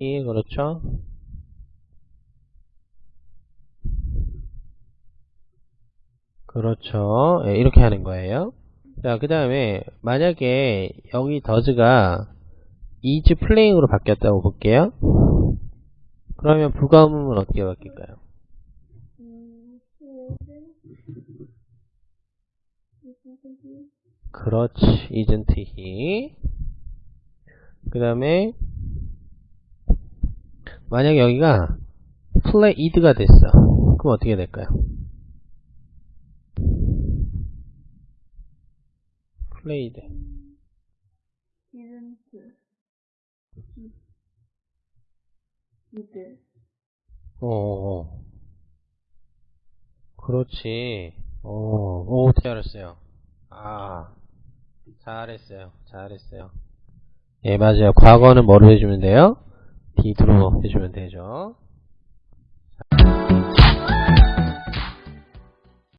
이 그렇죠? 그렇죠. 예, 이렇게 하는 거예요. 자, 그 다음에 만약에 여기 더즈가 is playing으로 바뀌었다고 볼게요. 그러면 부가음은 어떻게 바뀔까요? 음, 그렇지, isn't he? 그 다음에 만약 여기가 played가 됐어. 그럼 어떻게 될까요? didn't did 어, 어. 그렇지. 어, 오, 잘했어요. 아, 잘했어요. 잘했어요. 예, 맞아요. 과거는 뭐로 해주면 돼요? 뒤로 해주면 되죠.